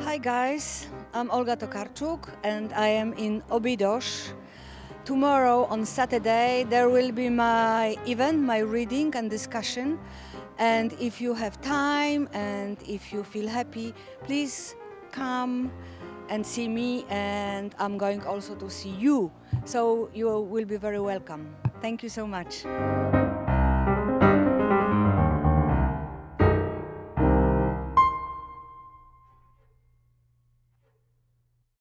Hi guys, I'm Olga Tokarczuk and I am in Obidos. Tomorrow on Saturday there will be my event, my reading and discussion. And if you have time and if you feel happy, please come and see me and I'm going also to see you. So you will be very welcome. Thank you so much.